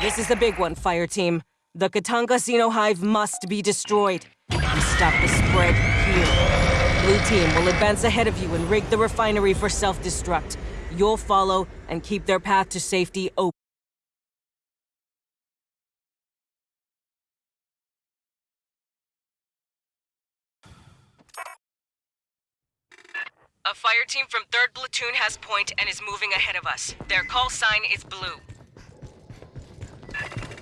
This is the big one, fire team. The Katanga Xeno Hive must be destroyed. We stop the spread here. Blue team will advance ahead of you and rig the refinery for self-destruct. You'll follow and keep their path to safety open. A fire team from 3rd Platoon has point and is moving ahead of us. Their call sign is blue.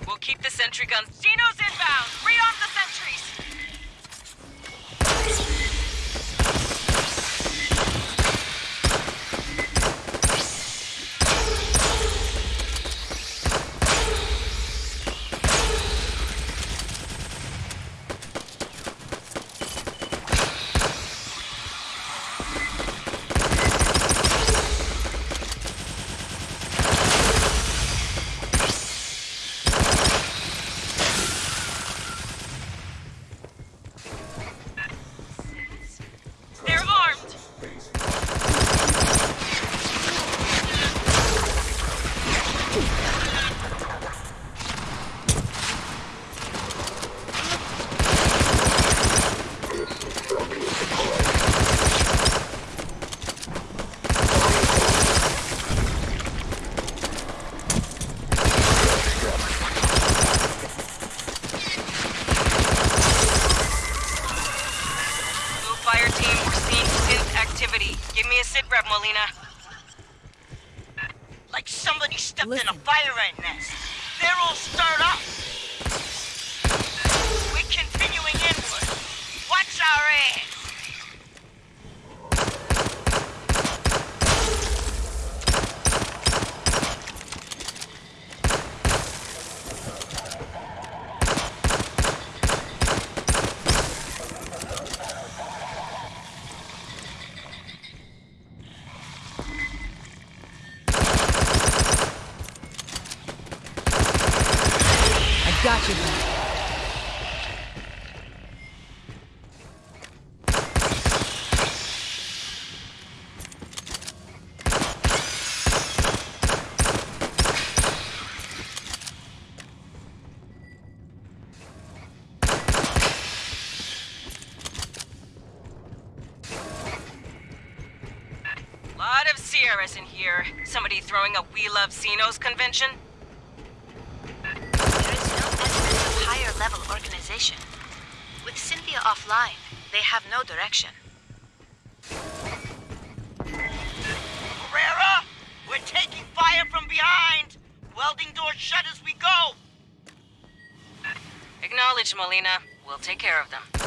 We'll keep the sentry guns. Xenos inbound! Rearm the sentries! They're armed! Blue fire team, we're seeing synth activity. Give me a sit rep, Molina. Like stepped in a fire ant nest. They're all stirred up. We're continuing inward. Watch our ass. I got you, man. Lot of Sierras in here. Somebody throwing a We Love Xenos convention? There is no evidence of higher level organization. With Cynthia offline, they have no direction. Herrera, we're taking fire from behind. Welding doors shut as we go. Acknowledge, Molina. We'll take care of them.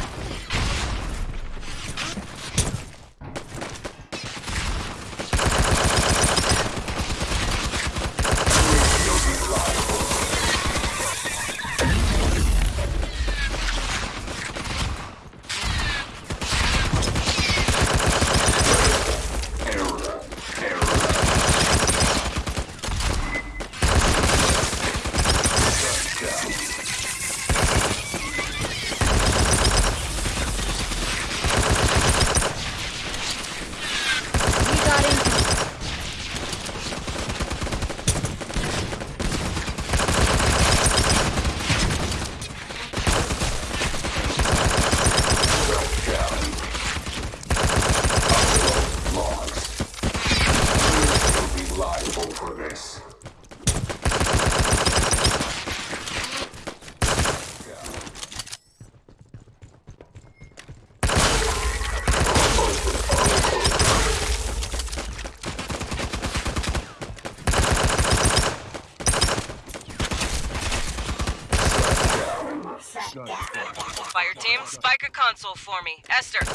me. Esther,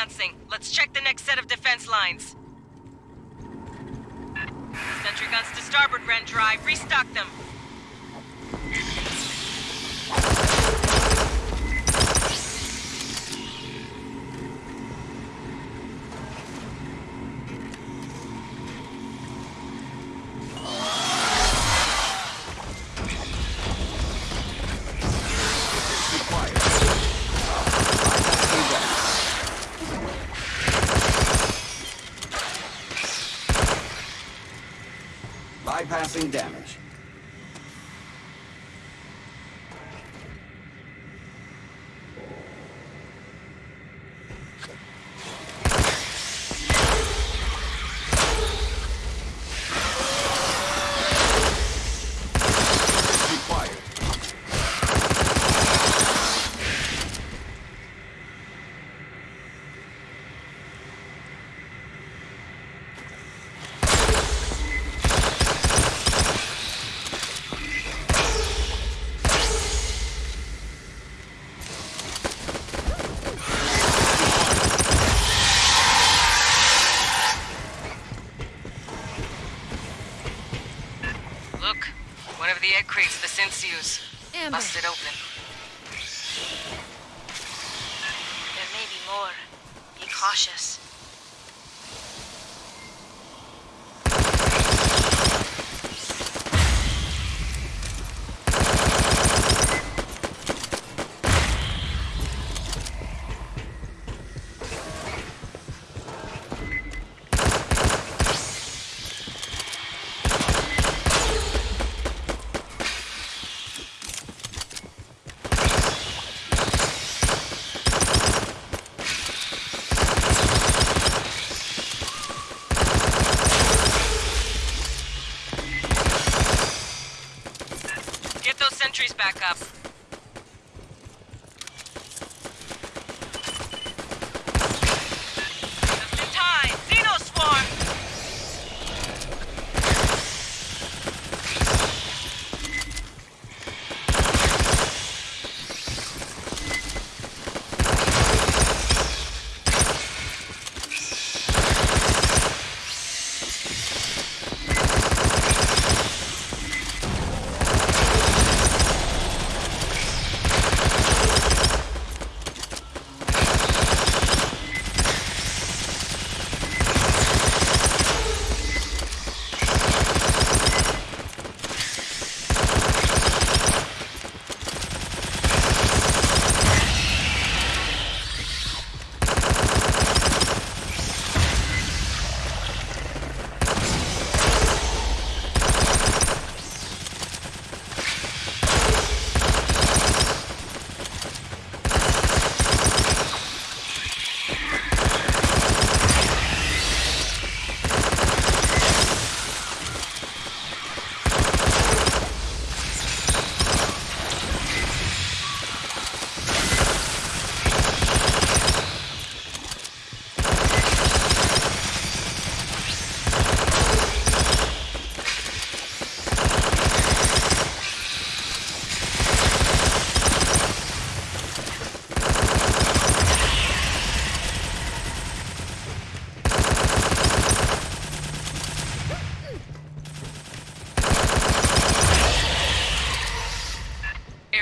advancing. Let's check the next set of defense lines. Sentry guns to starboard, Ren Drive. Restock them. Bypassing damage. Busted open. There may be more. Be cautious.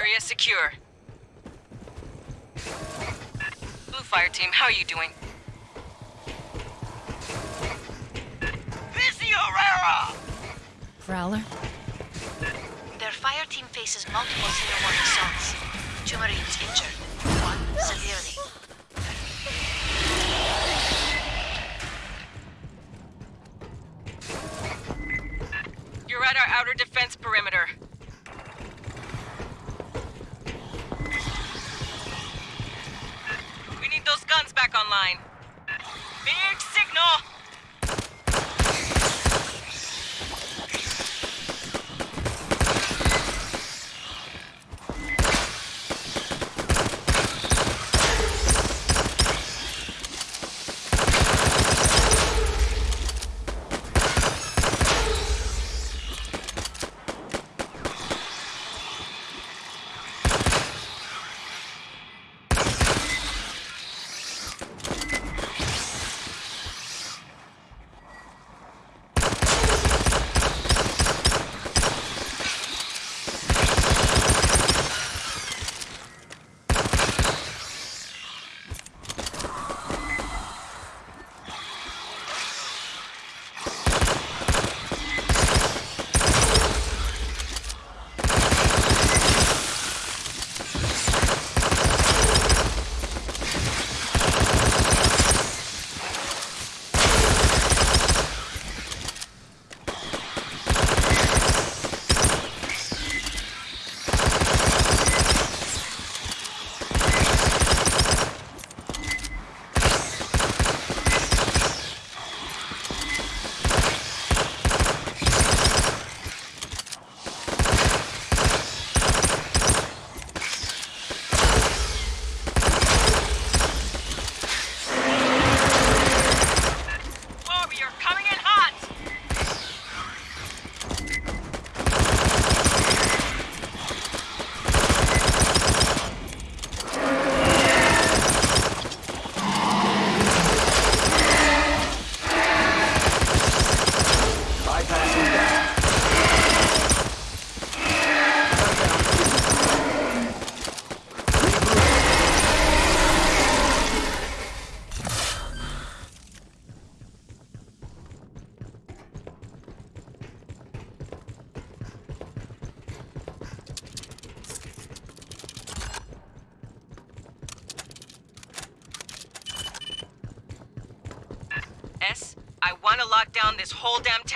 Area secure. Blue Fire Team, how are you doing? Busy Herrera! Prowler? Their fire team faces multiple xenomorph assaults. Two Marines injured. One severely. You're at our outer defense perimeter.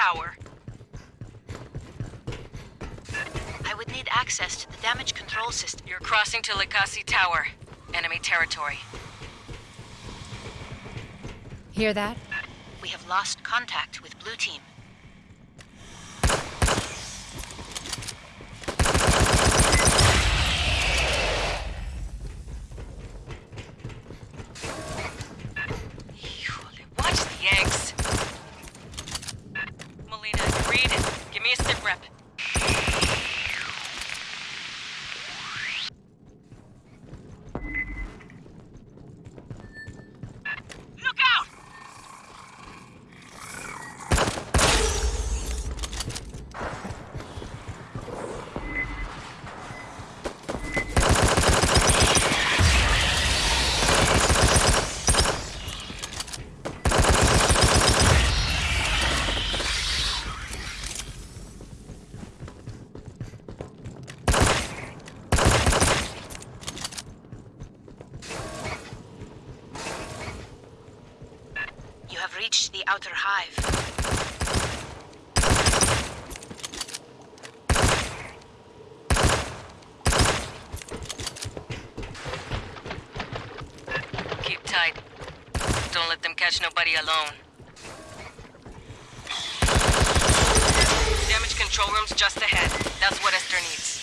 Tower. I would need access to the damage control system. You're crossing to Likasi Tower. Enemy territory. Hear that? We have lost contact with Blue Team. Have reached the outer hive. Keep tight. Don't let them catch nobody alone. Damage control room's just ahead. That's what Esther needs.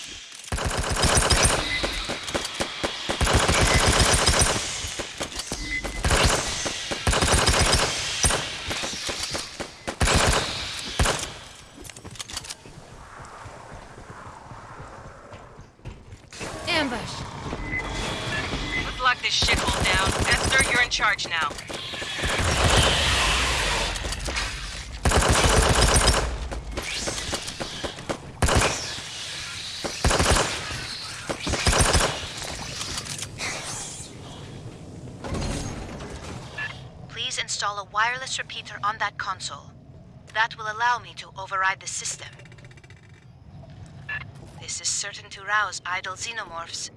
Ambush. Let's lock this shithole down. Esther, you're in charge now. Please a wireless repeater on that console. That will allow me to override the system. This is certain to rouse idle xenomorphs.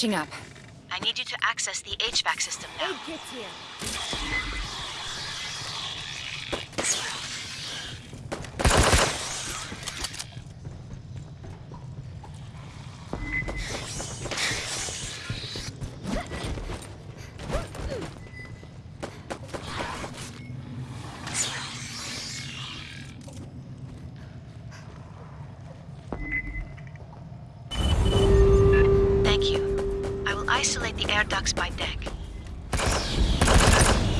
Patching up. I need you to access the HVAC system now. Aid kits here. Thank you. I will isolate the air ducts by deck.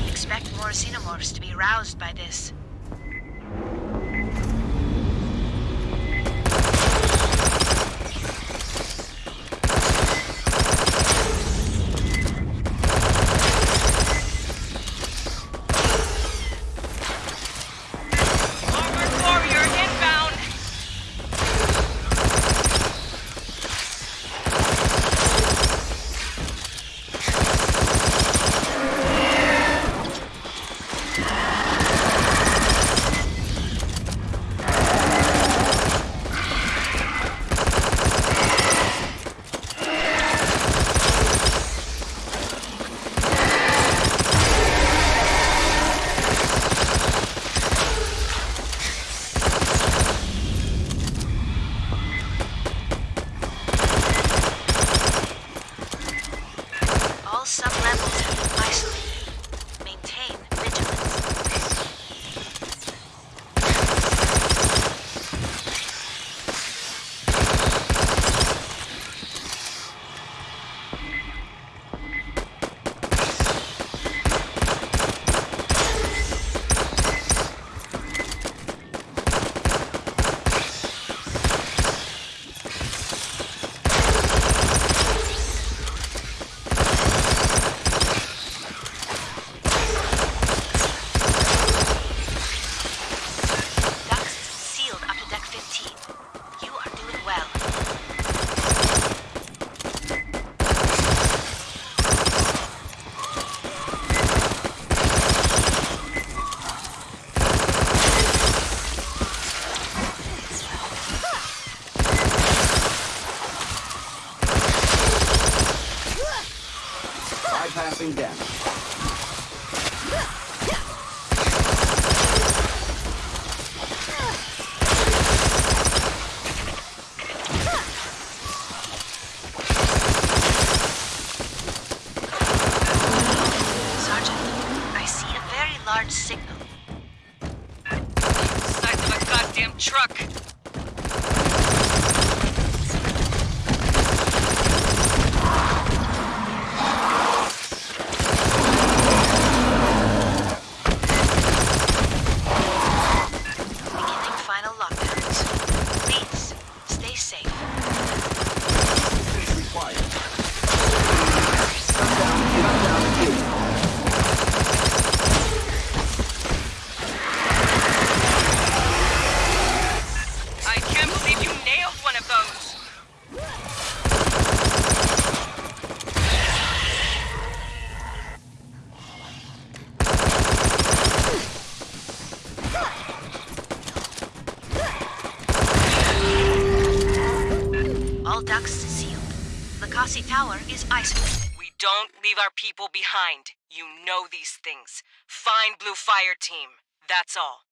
Expect more xenomorphs to be roused by this. Isolated. We don't leave our people behind. You know these things. Find Blue Fire Team. That's all.